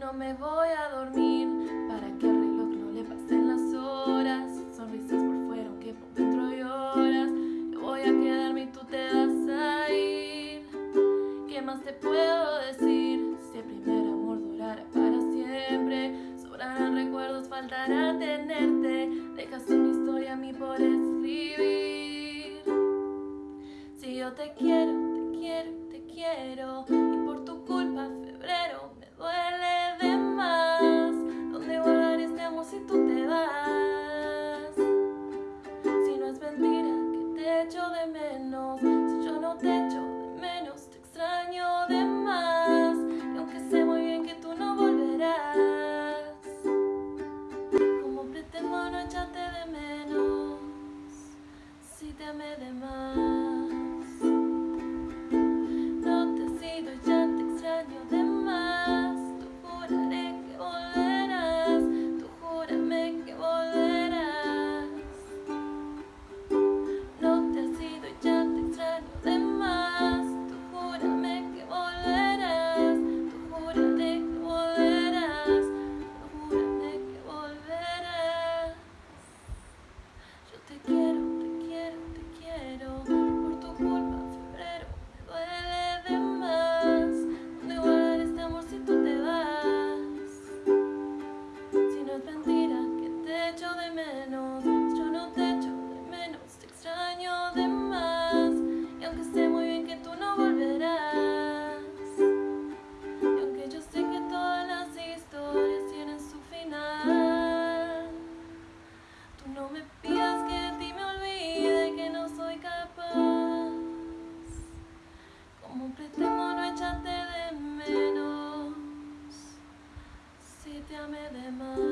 no me voy a dormir para que al reloj no le pasen las horas. Sonrisas por fuera, aunque por dentro lloras. Yo voy a quedarme y tú te vas a ir. ¿Qué más te puedo decir? Si el primer amor durara para siempre, sobrarán recuerdos, faltará tenerte. Dejas una historia a mí por escribir. them up.